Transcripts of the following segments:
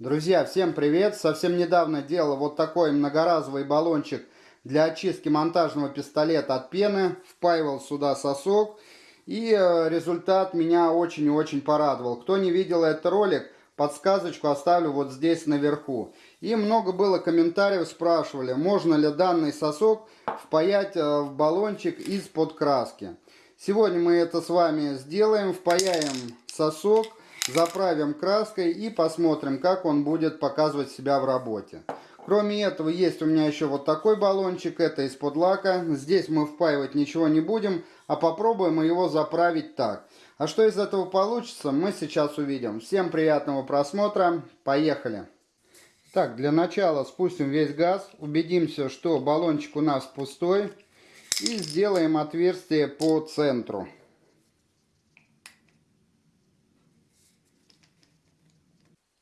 Друзья, всем привет! Совсем недавно делал вот такой многоразовый баллончик для очистки монтажного пистолета от пены. Впаивал сюда сосок. И э, результат меня очень и очень порадовал. Кто не видел этот ролик, подсказочку оставлю вот здесь наверху. И много было комментариев, спрашивали, можно ли данный сосок впаять э, в баллончик из-под краски. Сегодня мы это с вами сделаем, впаяем сосок заправим краской и посмотрим, как он будет показывать себя в работе. Кроме этого, есть у меня еще вот такой баллончик, это из-под лака. Здесь мы впаивать ничего не будем, а попробуем его заправить так. А что из этого получится, мы сейчас увидим. Всем приятного просмотра, поехали! Так, для начала спустим весь газ, убедимся, что баллончик у нас пустой. И сделаем отверстие по центру.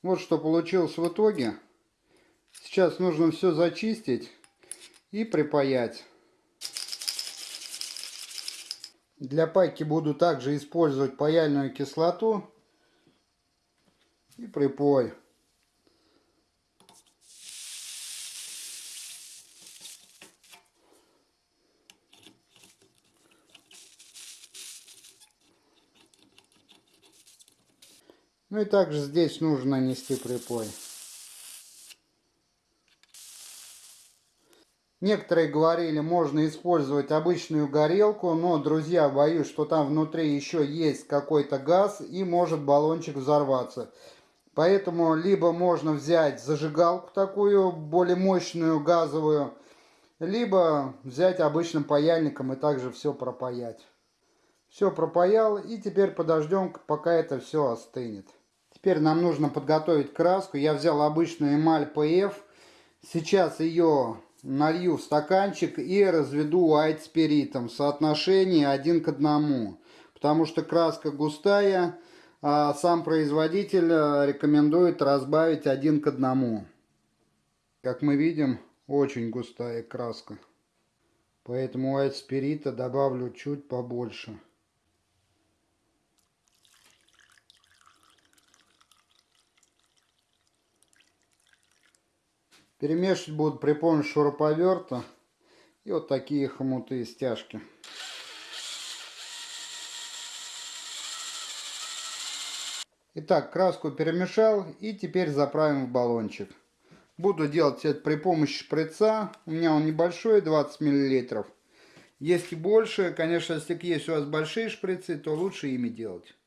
Вот что получилось в итоге. Сейчас нужно все зачистить и припаять. Для пайки буду также использовать паяльную кислоту и припой. Ну и также здесь нужно нанести припой. Некоторые говорили, можно использовать обычную горелку, но, друзья, боюсь, что там внутри еще есть какой-то газ и может баллончик взорваться. Поэтому либо можно взять зажигалку такую, более мощную, газовую, либо взять обычным паяльником и также все пропаять. Все пропаял и теперь подождем, пока это все остынет. Теперь нам нужно подготовить краску. Я взял обычную эмаль PF. Сейчас ее налью в стаканчик и разведу white спиритом в соотношении один к одному. Потому что краска густая, а сам производитель э, рекомендует разбавить один к одному. Как мы видим, очень густая краска. Поэтому white спирита добавлю чуть побольше. Перемешивать буду при помощи шуруповерта и вот такие хомуты и стяжки. Итак, краску перемешал и теперь заправим в баллончик. Буду делать это при помощи шприца. У меня он небольшой, 20 мл. Если больше, конечно, если есть у вас большие шприцы, то лучше ими делать.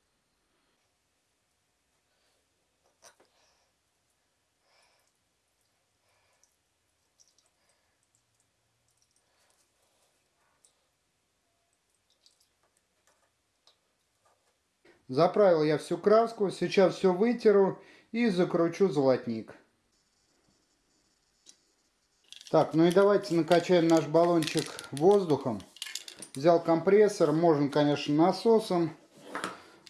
Заправил я всю краску, сейчас все вытеру и закручу золотник. Так, ну и давайте накачаем наш баллончик воздухом. Взял компрессор, можно, конечно, насосом,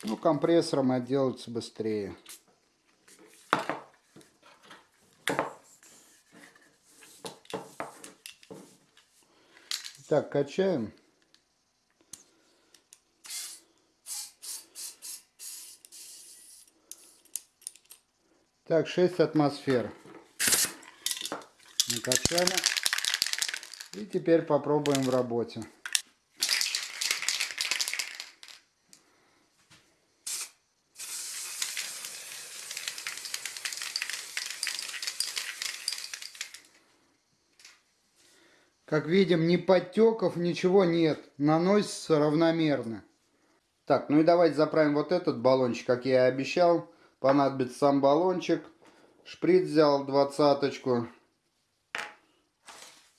но компрессором отделаться быстрее. Так, качаем. Так, 6 атмосфер. Накачали. И теперь попробуем в работе. Как видим, ни подтеков, ничего нет. Наносится равномерно. Так, ну и давайте заправим вот этот баллончик, как я и обещал понадобится сам баллончик. Шприц взял двадцаточку.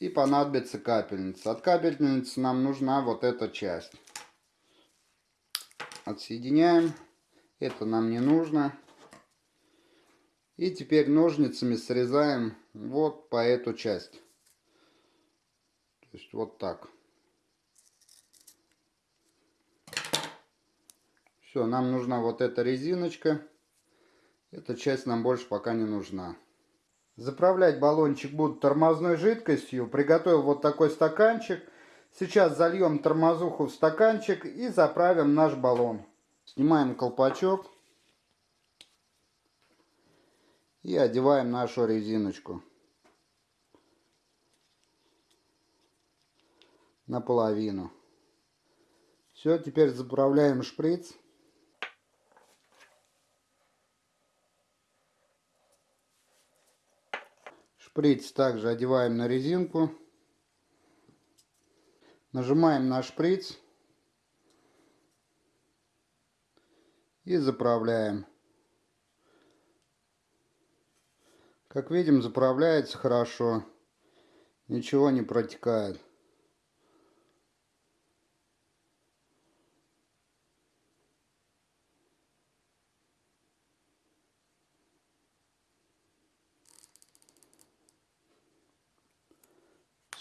И понадобится капельница. От капельницы нам нужна вот эта часть. Отсоединяем. Это нам не нужно. И теперь ножницами срезаем вот по эту часть. То есть вот так. Все, нам нужна вот эта резиночка. Эта часть нам больше пока не нужна. Заправлять баллончик буду тормозной жидкостью. Приготовил вот такой стаканчик. Сейчас зальем тормозуху в стаканчик и заправим наш баллон. Снимаем колпачок. И одеваем нашу резиночку. Наполовину. Все, теперь заправляем шприц. Шприц также одеваем на резинку. Нажимаем на шприц. И заправляем. Как видим, заправляется хорошо. Ничего не протекает.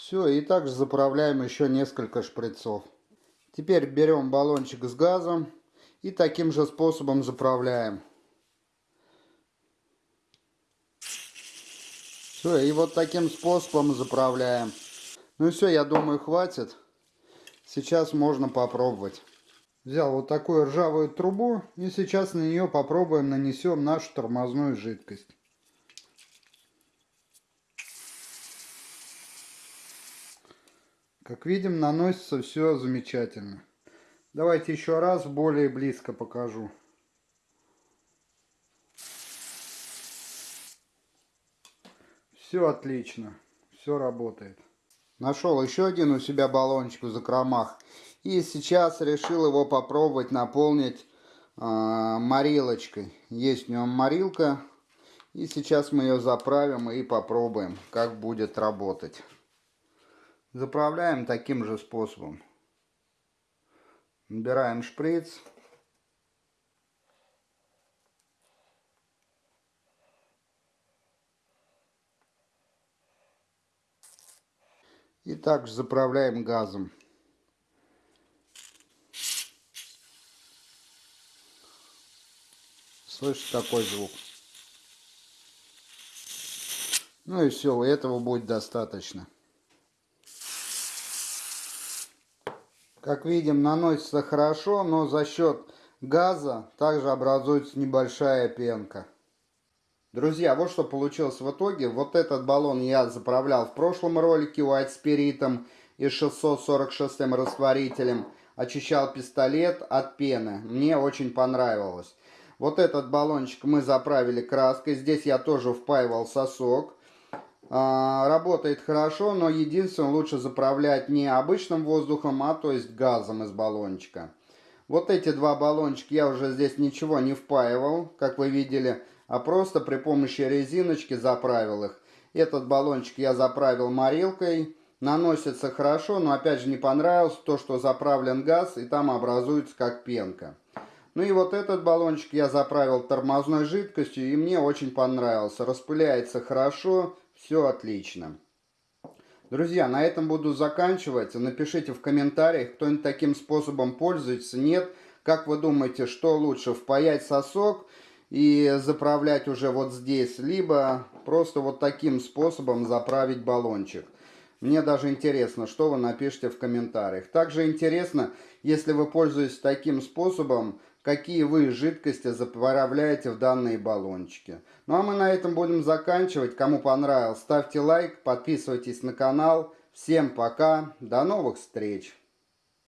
Все, и также заправляем еще несколько шприцов. Теперь берем баллончик с газом и таким же способом заправляем. Все, и вот таким способом заправляем. Ну все, я думаю, хватит. Сейчас можно попробовать. Взял вот такую ржавую трубу и сейчас на нее попробуем нанесем нашу тормозную жидкость. Как видим, наносится все замечательно. Давайте еще раз более близко покажу. Все отлично, все работает. Нашел еще один у себя баллончик в закромах. И сейчас решил его попробовать наполнить э, морилочкой. Есть у него морилка. И сейчас мы ее заправим и попробуем, как будет работать. Заправляем таким же способом. Набираем шприц. И также заправляем газом. Слышите такой звук? Ну и все, этого будет достаточно. Как видим, наносится хорошо, но за счет газа также образуется небольшая пенка. Друзья, вот что получилось в итоге. Вот этот баллон я заправлял в прошлом ролике White Spirit и 646 растворителем. Очищал пистолет от пены. Мне очень понравилось. Вот этот баллончик мы заправили краской. Здесь я тоже впаивал сосок. А, работает хорошо, но единственное, лучше заправлять не обычным воздухом, а то есть газом из баллончика. Вот эти два баллончика я уже здесь ничего не впаивал, как вы видели, а просто при помощи резиночки заправил их. Этот баллончик я заправил морилкой. Наносится хорошо, но опять же не понравилось то, что заправлен газ и там образуется как пенка. Ну и вот этот баллончик я заправил тормозной жидкостью и мне очень понравился. Распыляется хорошо, все отлично. Друзья, на этом буду заканчивать. Напишите в комментариях, кто-нибудь таким способом пользуется, нет. Как вы думаете, что лучше, впаять сосок и заправлять уже вот здесь, либо просто вот таким способом заправить баллончик. Мне даже интересно, что вы напишите в комментариях. Также интересно, если вы пользуетесь таким способом, какие вы жидкости заправляете в данные баллончики. Ну а мы на этом будем заканчивать. Кому понравилось, ставьте лайк, подписывайтесь на канал. Всем пока, до новых встреч!